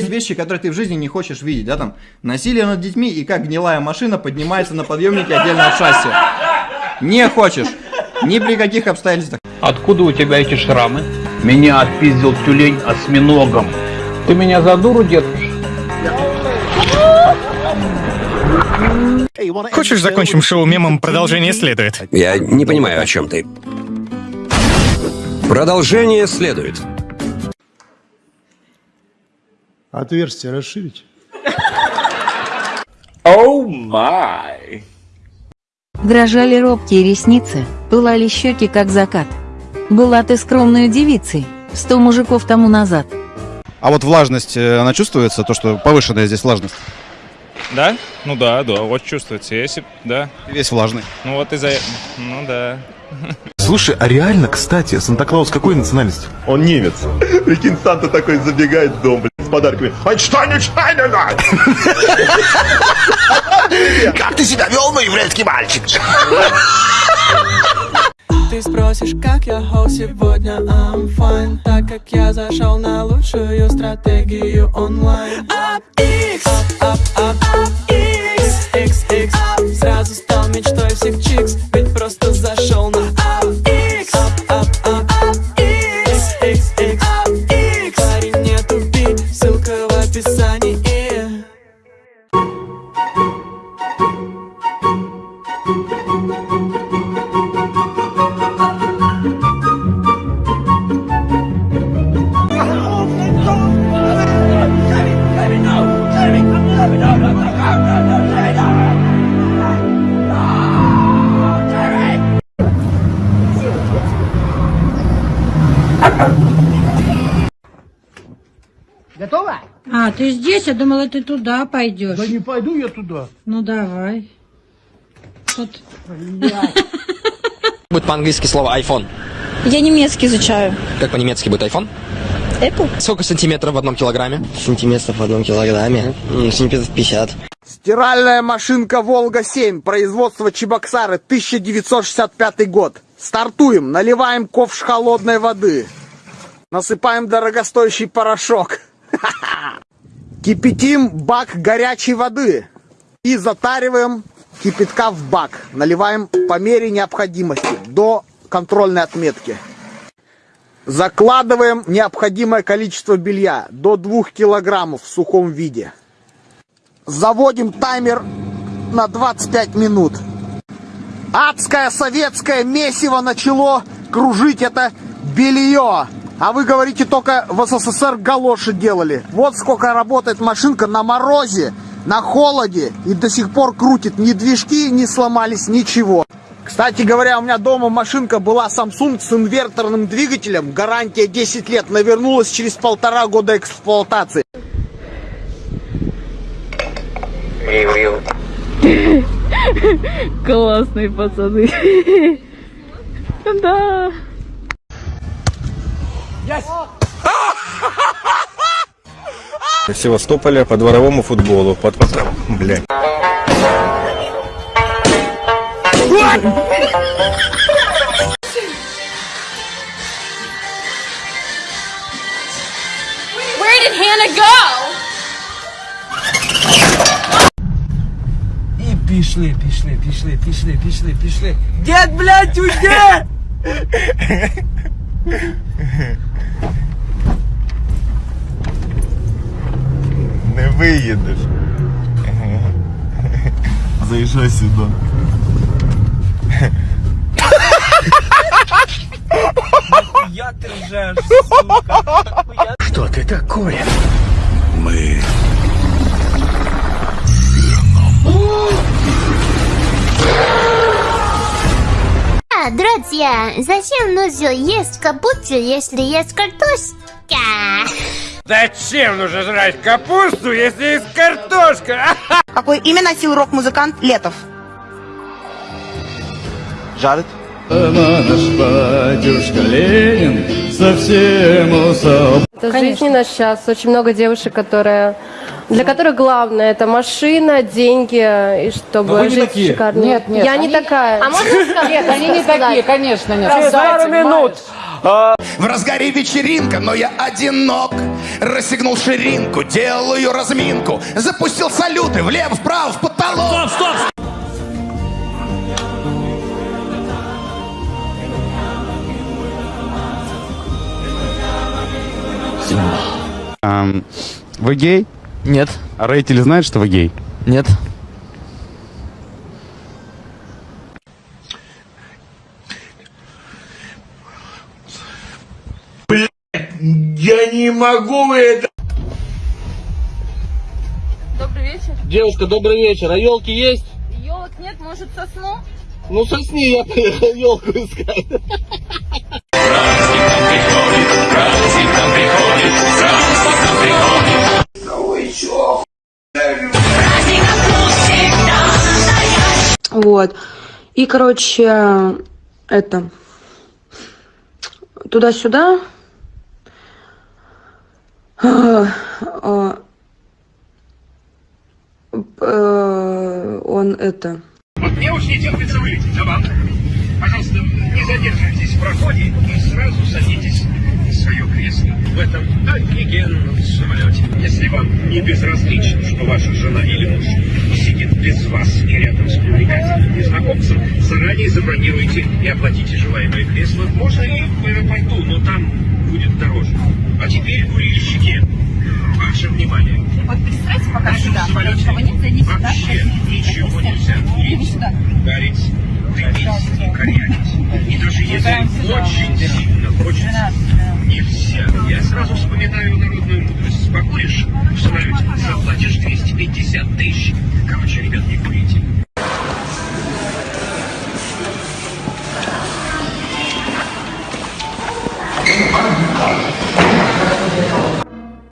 Есть вещи, которые ты в жизни не хочешь видеть, да, там, насилие над детьми и как гнилая машина поднимается на подъемнике отдельно от шасси. Не хочешь. Ни при каких обстоятельствах. Откуда у тебя эти шрамы? Меня отпиздил тюлень осьминогом. Ты меня за дуру держишь? Хочешь, закончим шоу мемом «Продолжение следует»? Я не понимаю, о чем ты. Продолжение следует. Отверстие расширить. Дрожали робкие ресницы, пылали щеки, как закат. Была ты скромной девицей, сто мужиков тому назад. А вот влажность, э, она чувствуется, то, что повышенная здесь влажность? Да? Ну да, да, вот чувствуется. Если, да. Ты Весь влажный. Ну вот из-за... Ну да. Слушай, а реально, кстати, Санта-Клаус какой национальности? Он немец. Прикинь, Санта такой забегает в дом, блин, подарками. Айнштайн, Как ты себя вел, мой еврейский мальчик? Ты спросишь, как я хол сегодня, I'm fine Так как я зашел на лучшую стратегию онлайн А, ты здесь? Я думала, ты туда пойдешь. Да не пойду я туда. Ну давай. Вот. Будет по-английски слово iPhone. Я немецкий изучаю. Как по-немецки будет iPhone? Apple? Сколько сантиметров в одном килограмме? Сантиметров в одном килограмме. Сантиметров 50. Стиральная машинка «Волга-7», производство Чебоксары, 1965 год. Стартуем, наливаем ковш холодной воды. Насыпаем дорогостоящий порошок. Кипятим бак горячей воды. И затариваем кипятка в бак. Наливаем по мере необходимости, до контрольной отметки. Закладываем необходимое количество белья, до 2 килограммов в сухом виде. Заводим таймер на 25 минут. Адское советское месиво начало кружить это белье. А вы говорите, только в СССР галоши делали. Вот сколько работает машинка на морозе, на холоде и до сих пор крутит. Ни движки не сломались, ничего. Кстати говоря, у меня дома машинка была Samsung с инверторным двигателем. Гарантия 10 лет. Навернулась через полтора года эксплуатации. Классные пацаны. Да. Севастополя по дворовому футболу. Под... Блядь. Where did Hannah go? И пішли, пішли, пішли, пішли, пішли, пішли. Дед, блядь, уйди! Я ти ржеш, сука. Что ты такое? Мы А, друзья, зачем нужно есть капусту, если есть картошка? Зачем нужно жрать капусту, если есть картошка? Какое имя носил рок-музыкант Летов? Жарит? Это жизни наш сейчас. Очень много девушек, которые для которых главное это машина, деньги и чтобы жить шикарно. Нет, нет. Я не такая. А можно сказать? Нет, они не такие, конечно, нет. Через пару минут. В разгаре вечеринка, но я одинок Расстегнул ширинку, делаю разминку. Запустил салюты влево, вправо, в потолок. Стоп, стоп! Вы гей? Нет. А родители знают, что вы гей? Нет. Я не могу это... Добрый вечер. Девушка, добрый вечер. А елки есть? Елок нет, может сосну? Ну сосни, я приехал елку искать. Вот. И, короче, это... Туда-сюда. А, э, Он это... Вот мне уж не терпится вылететь, а вам? Пожалуйста, не задерживайтесь в проходе и сразу садитесь в свое кресло в этом офигенном самолете. Если вам не безразлично, что ваша жена или муж сидит без вас и рядом с привлекательным незнакомцем, заранее забронируйте и оплатите желаемое кресло. Можно и в аэропорту, но там будет дороже. А теперь, курильщики, Ваше внимание. Вот представьте, пока Нашим сюда, потому что вы не цените, да? Вообще ничего нельзя курить, ударить, дымить и корякить. И даже если очень сильно хочется, нельзя. Я сразу вспоминаю народную мудрость. Покуришь, что-нибудь заплатишь 250 тысяч.